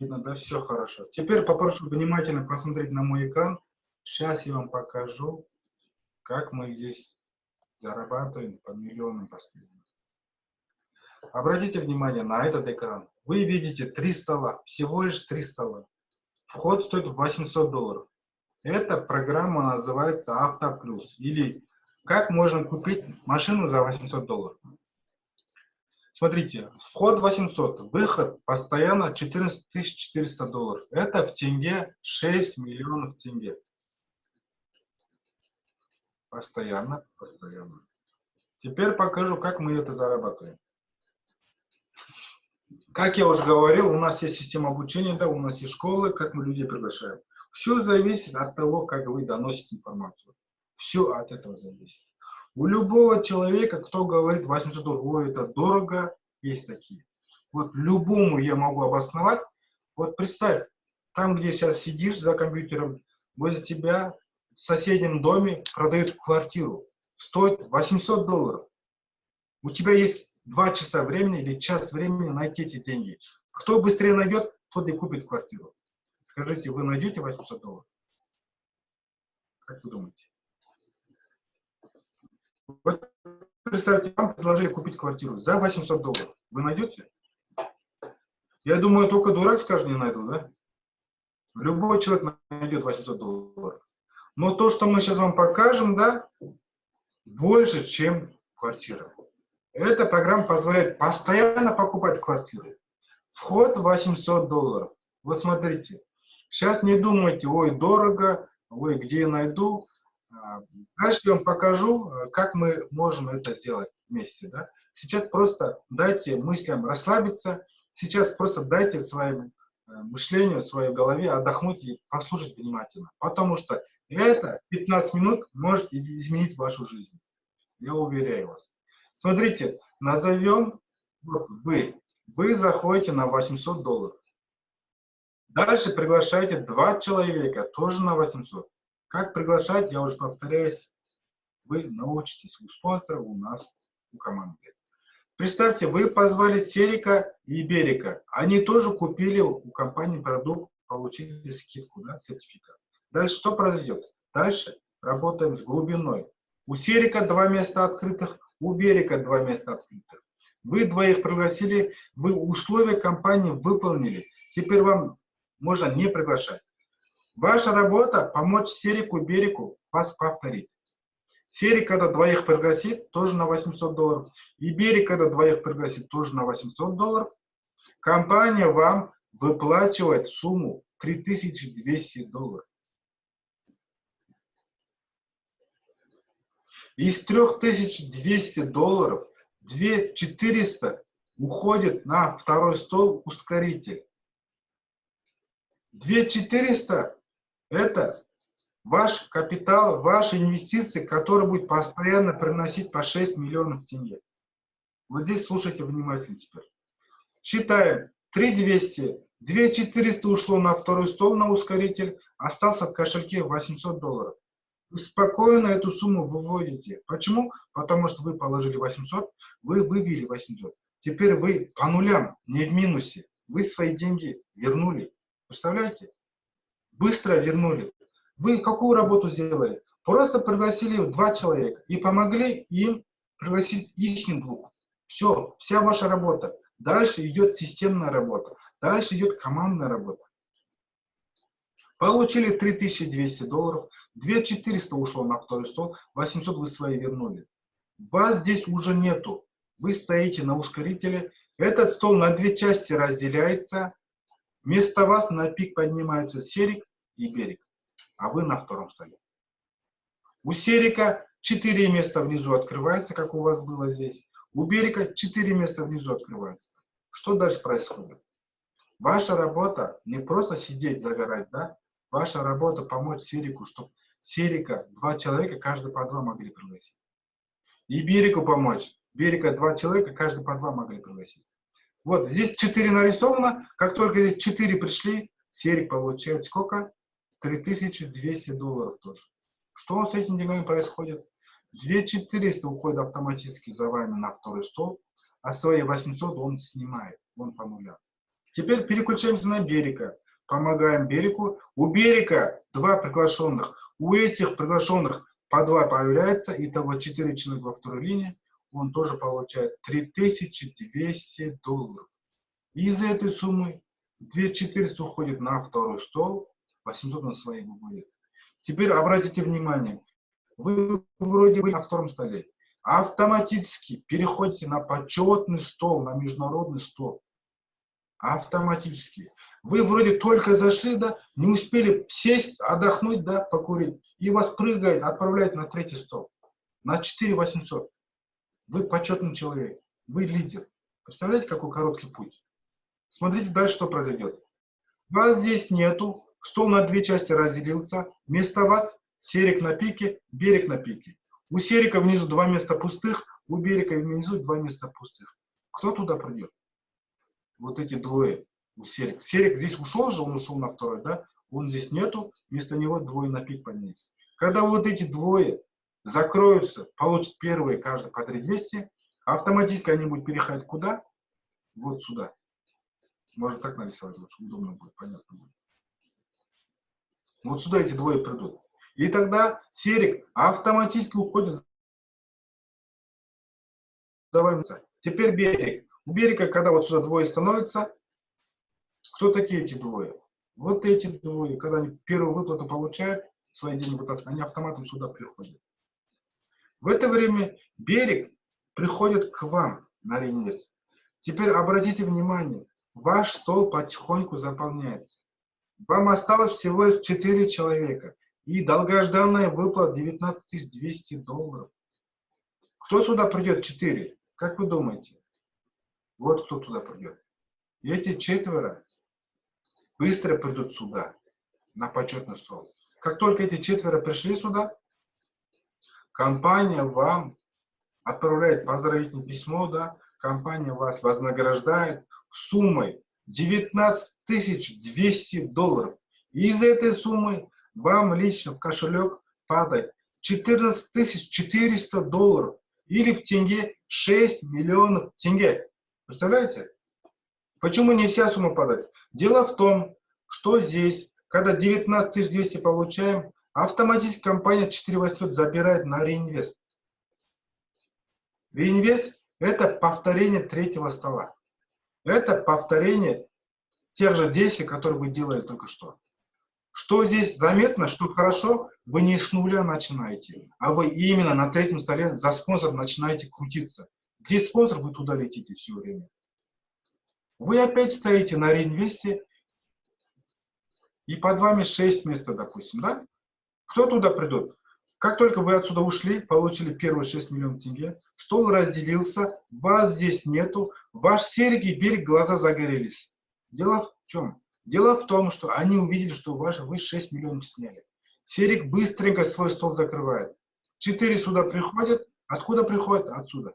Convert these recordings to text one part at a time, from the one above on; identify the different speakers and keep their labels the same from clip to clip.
Speaker 1: видно, да, все хорошо. Теперь попрошу внимательно посмотреть на мой экран. Сейчас я вам покажу, как мы здесь зарабатываем по миллионам постоянно. Обратите внимание на этот экран. Вы видите три стола, всего лишь три стола. Вход стоит 800 долларов. Эта программа называется Автоплюс. Или как можно купить машину за 800 долларов. Смотрите, вход 800, выход постоянно 14 400 долларов. Это в тенге 6 миллионов тенге. Постоянно, постоянно. Теперь покажу, как мы это зарабатываем. Как я уже говорил, у нас есть система обучения, да, у нас есть школы, как мы людей приглашаем. Все зависит от того, как вы доносите информацию. Все от этого зависит. У любого человека, кто говорит 800 долларов, это дорого, есть такие. Вот любому я могу обосновать. Вот представь, там, где сейчас сидишь за компьютером, возле тебя в соседнем доме продают квартиру. Стоит 800 долларов. У тебя есть два часа времени или час времени найти эти деньги. Кто быстрее найдет, тот и купит квартиру. Скажите, вы найдете 800 долларов? Как вы думаете? Вот представьте, вам предложили купить квартиру за 800 долларов. Вы найдете? Я думаю, только дурак скажет, не найду, да? Любой человек найдет 800 долларов. Но то, что мы сейчас вам покажем, да, больше, чем квартира. Эта программа позволяет постоянно покупать квартиры. Вход 800 долларов. Вот смотрите. Сейчас не думайте, ой, дорого, ой, где я найду. Дальше я вам покажу, э, как мы можем это сделать вместе. Да? Сейчас просто дайте мыслям расслабиться, сейчас просто дайте своим э, мышлению, своей голове отдохнуть и послушать внимательно. Потому что это 15 минут может изменить вашу жизнь. Я уверяю вас. Смотрите, назовем вы. Вы заходите на 800 долларов. Дальше приглашаете два человека, тоже на 800. Как приглашать, я уже повторяюсь, вы научитесь у спонсора, у нас, у команды. Представьте, вы позвали Серика и Берика. Они тоже купили у компании продукт, получили скидку, да, сертификат. Дальше что произойдет? Дальше работаем с глубиной. У Серика два места открытых, у Берика два места открытых. Вы двоих пригласили, вы условия компании выполнили. Теперь вам можно не приглашать. Ваша работа – помочь Серику Берику вас повторить. Серик, когда двоих пригласит, тоже на 800 долларов. И Берик, когда двоих пригласит, тоже на 800 долларов. Компания вам выплачивает сумму 3200 долларов. Из 3200 долларов 2400 уходит на второй стол ускоритель. 2400 это ваш капитал, ваши инвестиции, которые будет постоянно приносить по 6 миллионов тенге. Вот здесь слушайте внимательно теперь. Считаем 3200, 2400 ушло на второй стол на ускоритель, остался в кошельке 800 долларов. Вы спокойно эту сумму выводите. Почему? Потому что вы положили 800, вы вывели 800. Теперь вы по нулям, не в минусе. Вы свои деньги вернули. Представляете? Быстро вернули. Вы какую работу сделали? Просто пригласили два человека и помогли им пригласить их двух. Все, вся ваша работа. Дальше идет системная работа. Дальше идет командная работа. Получили 3200 долларов, 2400 ушло на второй стол, 800 вы свои вернули. Вас здесь уже нету. Вы стоите на ускорителе. Этот стол на две части разделяется. Вместо вас на пик поднимаются серик и берег, а вы на втором столе. У серика четыре места внизу открывается, как у вас было здесь. У берега четыре места внизу открывается. Что дальше происходит? Ваша работа не просто сидеть, загорать, да? Ваша работа помочь Серику, чтобы Серика, два человека, каждый по два могли пригласить. И берегу помочь. Берега два человека, каждый по два могли пригласить. Вот, здесь 4 нарисовано. Как только здесь 4 пришли, Серик получает сколько? 3200 долларов тоже. Что с этими деньгами происходит? 2400 уходит автоматически за вами на второй стол, а свои 800 он снимает, он по нулям. Теперь переключаемся на берега. Помогаем берегу. У берега два приглашенных. У этих приглашенных по два появляется. Итого 4 человека во второй линии. Он тоже получает 3200 долларов. Из этой суммы 2400 уходит на второй стол. 800 на свои выводит. Теперь обратите внимание. Вы вроде бы на втором столе. Автоматически переходите на почетный стол, на международный стол. Автоматически. Вы вроде только зашли, да, не успели сесть, отдохнуть, да, покурить, и вас прыгает, отправляет на третий стол. На 4 800. Вы почетный человек, вы лидер. Представляете, какой короткий путь? Смотрите дальше, что произойдет. Вас здесь нету, стол на две части разделился, вместо вас серик на пике, берег на пике. У серика внизу два места пустых, у берега внизу два места пустых. Кто туда придет? вот эти двое у Серик. Серик здесь ушел же, он ушел на второй, да? Он здесь нету, вместо него двое на пик поднялись. Когда вот эти двое закроются, получат первые каждый по 3200, автоматически они будут переходить куда? Вот сюда. Можно так нарисовать лучше, удобно будет, понятно будет. Вот сюда эти двое придут. И тогда серик автоматически уходит за. Теперь берег. У берега, когда вот сюда двое становятся, кто такие эти двое? Вот эти двое, когда они первую выплату получают, свои деньги вытаскивают, они автоматом сюда приходят. В это время берег приходит к вам на реинвест. Теперь обратите внимание, ваш стол потихоньку заполняется. Вам осталось всего 4 человека. И долгожданная выплата 19 200 долларов. Кто сюда придет 4? Как вы думаете? Вот кто туда придет. И эти четверо быстро придут сюда, на почетный стол. Как только эти четверо пришли сюда, компания вам отправляет поздравительное письмо, да, компания вас вознаграждает суммой 19 200 долларов. И из этой суммы вам лично в кошелек падает 14 400 долларов или в тенге 6 миллионов тенге. Представляете? Почему не вся сумма падает? Дело в том, что здесь, когда 19 200 получаем, автоматически компания 4800 забирает на реинвест. Реинвест – это повторение третьего стола. Это повторение тех же действий, которые вы делали только что. Что здесь заметно, что хорошо, вы не с нуля начинаете, а вы именно на третьем столе за спонсор начинаете крутиться. Где спонсор, вы туда летите все время. Вы опять стоите на реинвесте, и под вами 6 мест, допустим, да? Кто туда придет? Как только вы отсюда ушли, получили первые 6 миллионов тенге, стол разделился, вас здесь нету, ваш серый берег, глаза загорелись. Дело в чем? Дело в том, что они увидели, что ваш, вы 6 миллионов сняли. Серик быстренько свой стол закрывает. Четыре сюда приходят. Откуда приходят? Отсюда.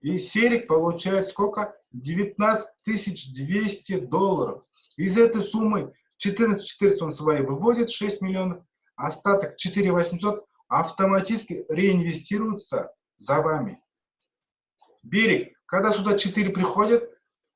Speaker 1: И Серик получает сколько? 19 200 долларов. Из этой суммы 14 400 он свои выводит, 6 миллионов. Остаток 4 800 автоматически реинвестируется за вами. Берег, когда сюда 4 приходят,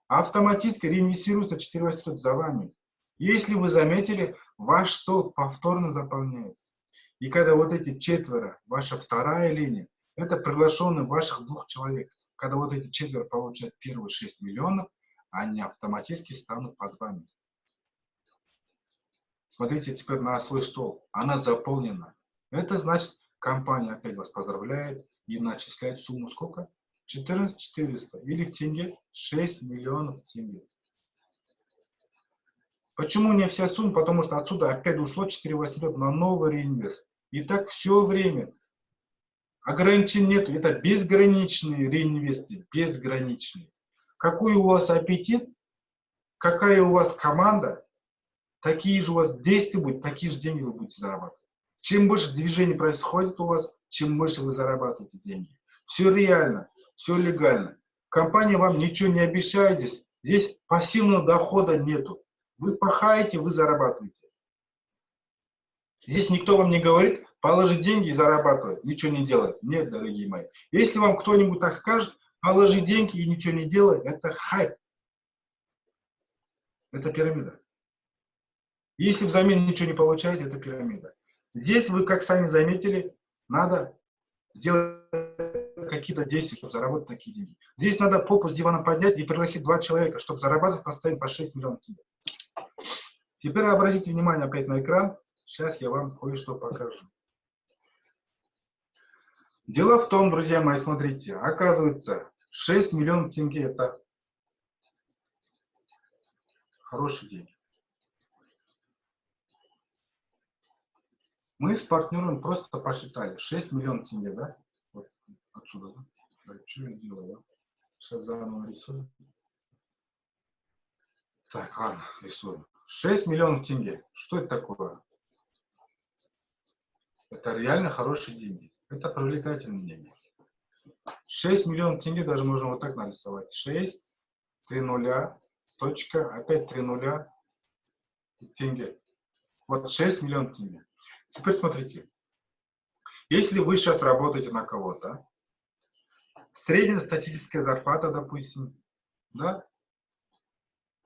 Speaker 1: автоматически реинвестируется 4 800 за вами. Если вы заметили, ваш стол повторно заполняется. И когда вот эти четверо, ваша вторая линия, это приглашенные ваших двух человек когда вот эти четверо получат первые 6 миллионов, они автоматически станут под вами. Смотрите теперь на свой стол. Она заполнена. Это значит, компания опять вас поздравляет и начисляет сумму сколько? 14 400 или в тенге 6 миллионов тенге. Почему не вся сумма? Потому что отсюда опять ушло 4 800 на новый реинвест. И так все время Ограничений нет, это безграничные реинвесты, безграничные. Какой у вас аппетит, какая у вас команда, такие же у вас действия будут, такие же деньги вы будете зарабатывать. Чем больше движений происходит у вас, чем больше вы зарабатываете деньги. Все реально, все легально. Компания вам ничего не обещает здесь. Здесь пассивного дохода нету. Вы пахаете, вы зарабатываете. Здесь никто вам не говорит, положить деньги и зарабатывать, ничего не делать. Нет, дорогие мои. Если вам кто-нибудь так скажет, положи деньги и ничего не делай, это хайп. Это пирамида. Если взамен ничего не получаете, это пирамида. Здесь вы, как сами заметили, надо сделать какие-то действия, чтобы заработать такие деньги. Здесь надо попу с дивана поднять и пригласить два человека, чтобы зарабатывать постоянно по 6 миллионов тенге. Теперь обратите внимание опять на экран. Сейчас я вам кое-что покажу. Дело в том, друзья мои, смотрите, оказывается, 6 миллионов тенге – это хороший день. Мы с партнером просто посчитали 6 миллионов тенге, да? Вот отсюда, да? Что я делаю? Сейчас заново рисую. Так, ладно, рисуем. 6 миллионов тенге. Что это такое? Это реально хорошие деньги. Это привлекательные деньги. 6 миллионов тенге даже можно вот так нарисовать. 6, 3 нуля, точка, опять 3 нуля, тенге. Вот 6 миллионов тенге. Теперь смотрите. Если вы сейчас работаете на кого-то, средняя статистическая зарплата, допустим, да,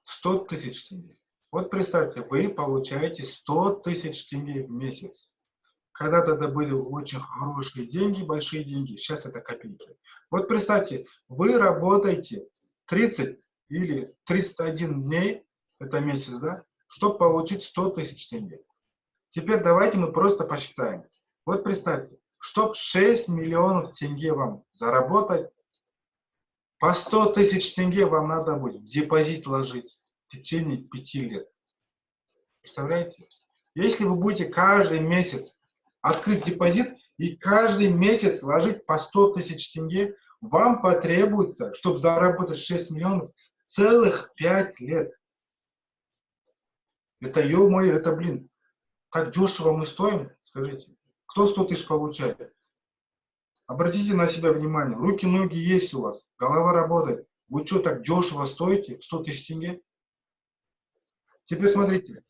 Speaker 1: 100 тысяч тенге. Вот представьте, вы получаете 100 тысяч тенге в месяц. Когда-то это были очень хорошие деньги, большие деньги, сейчас это копейки. Вот представьте, вы работаете 30 или 301 дней, это месяц, да, чтобы получить 100 тысяч тенге. Теперь давайте мы просто посчитаем. Вот представьте, чтобы 6 миллионов тенге вам заработать, по 100 тысяч тенге вам надо будет депозит ложить в течение 5 лет. Представляете? Если вы будете каждый месяц открыть депозит и каждый месяц ложить по 100 тысяч тенге, вам потребуется, чтобы заработать 6 миллионов, целых 5 лет. Это, ё-моё, это, блин, так дешево мы стоим, скажите. Кто 100 тысяч получает? Обратите на себя внимание. Руки, ноги есть у вас, голова работает. Вы что, так дешево стоите? 100 тысяч тенге? Теперь смотрите.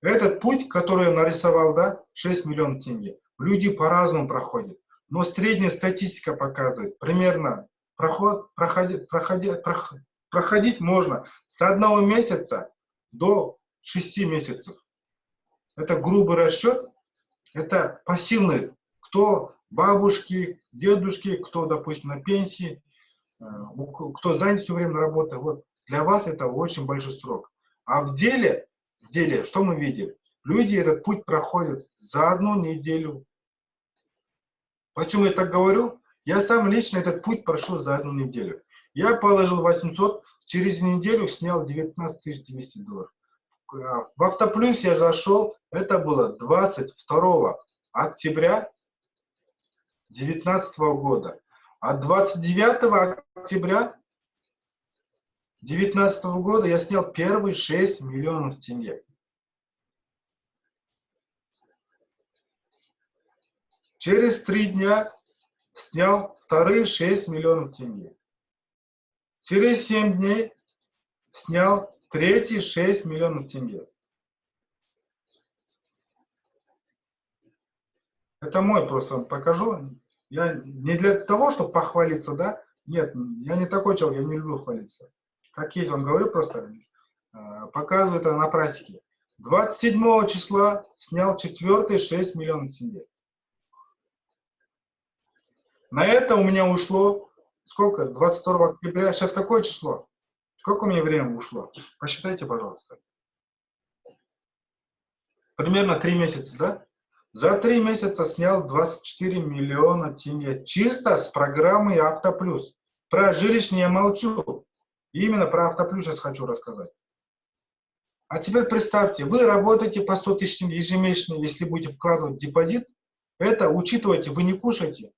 Speaker 1: Этот путь, который я нарисовал, да, 6 миллионов тенге, люди по-разному проходят. Но средняя статистика показывает, примерно проход, проходить, проходить, проходить можно с одного месяца до 6 месяцев. Это грубый расчет, это пассивный. Кто бабушки, дедушки, кто, допустим, на пенсии, э, кто занят все время на. Вот для вас это очень большой срок. А в деле в деле, что мы видим? Люди этот путь проходят за одну неделю. Почему я так говорю? Я сам лично этот путь прошел за одну неделю. Я положил 800, через неделю снял 19 200 долларов. В Автоплюс я зашел, это было 22 октября 2019 года. А 29 октября 2019 года я снял первые 6 миллионов тенге. Через три дня снял вторые 6 миллионов тенге. Через 7 дней снял третьи 6 миллионов тенге. Это мой просто вам покажу. Я не для того, чтобы похвалиться, да? Нет, я не такой человек, я не люблю хвалиться как есть, вам говорю просто, э, показываю это на практике. 27 числа снял четвертый 6 миллионов тенге. На это у меня ушло, сколько, 22 октября, сейчас какое число? Сколько у меня времени ушло? Посчитайте, пожалуйста. Примерно 3 месяца, да? За 3 месяца снял 24 миллиона тенге. Чисто с программой Автоплюс. Про жилищные я молчу. Именно про автоплюс сейчас хочу рассказать. А теперь представьте, вы работаете по 100 тысяч ежемесячно, если будете вкладывать депозит, это учитывайте, вы не кушаете,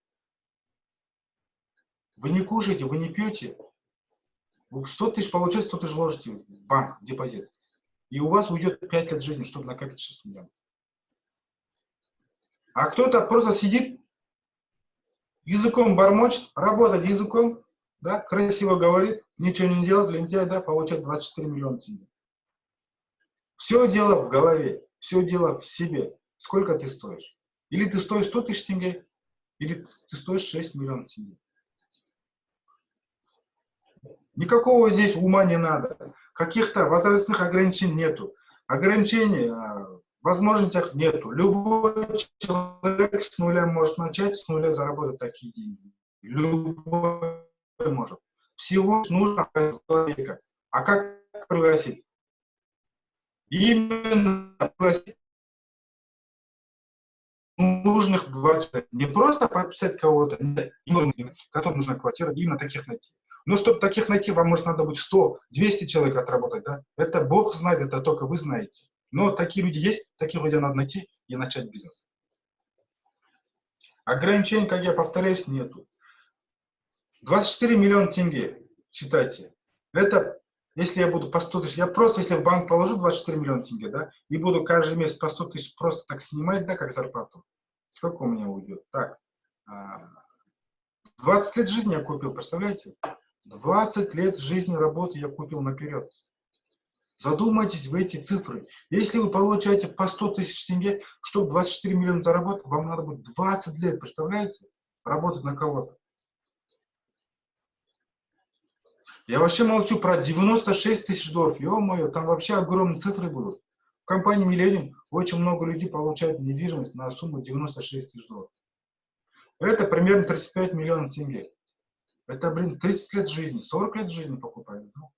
Speaker 1: вы не кушаете, вы не пьете, 100 тысяч получается, 100 тысяч ложите в банк, депозит. И у вас уйдет 5 лет жизни, чтобы накопить 6 миллионов. А кто-то просто сидит, языком бормочет, работает языком, да, красиво говорит, ничего не делает, лентяй, да, получает 24 миллиона тенге. Все дело в голове, все дело в себе. Сколько ты стоишь? Или ты стоишь 100 тысяч тенге, или ты стоишь 6 миллионов тенге. Никакого здесь ума не надо. каких-то возрастных ограничений нету. Ограничений а, возможностях нету. Любой человек с нуля может начать, с нуля заработать такие деньги. Любой может. Всего нужно человека. А как пригласить? Именно пригласить нужных два человека. Не просто подписать кого-то, которым нужна квартира, именно таких найти. Но чтобы таких найти, вам может надо будет 100, 200 человек отработать, да? Это Бог знает, это только вы знаете. Но такие люди есть, таких людей надо найти и начать бизнес. Ограничений, как я повторяюсь, нету. 24 миллиона тенге, считайте. Это, если я буду по 100 тысяч, я просто, если в банк положу 24 миллиона тенге, да, и буду каждый месяц по 100 тысяч просто так снимать, да, как зарплату, сколько у меня уйдет? Так, 20 а, лет жизни я купил, представляете? 20 лет жизни работы я купил наперед. Задумайтесь в эти цифры. Если вы получаете по 100 тысяч тенге, чтобы 24 миллиона заработать, вам надо будет 20 лет, представляете? Работать на кого-то. Я вообще молчу про 96 тысяч долларов. Ё-моё, там вообще огромные цифры будут. В компании Millennium очень много людей получают недвижимость на сумму 96 тысяч долларов. Это примерно 35 миллионов тенге. Это, блин, 30 лет жизни, 40 лет жизни покупают. Ну,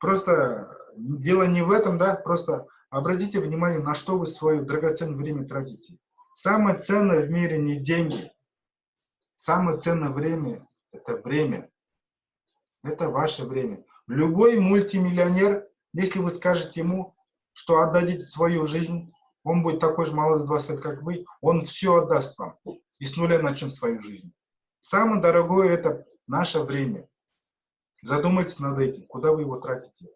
Speaker 1: просто дело не в этом, да, просто обратите внимание, на что вы свое драгоценное время тратите. Самое ценное в мире не деньги. Самое ценное время – это время. Это ваше время. Любой мультимиллионер, если вы скажете ему, что отдадите свою жизнь, он будет такой же молодой 20 лет, как вы, он все отдаст вам. И с нуля начнет свою жизнь. Самое дорогое – это наше время. Задумайтесь над этим, куда вы его тратите.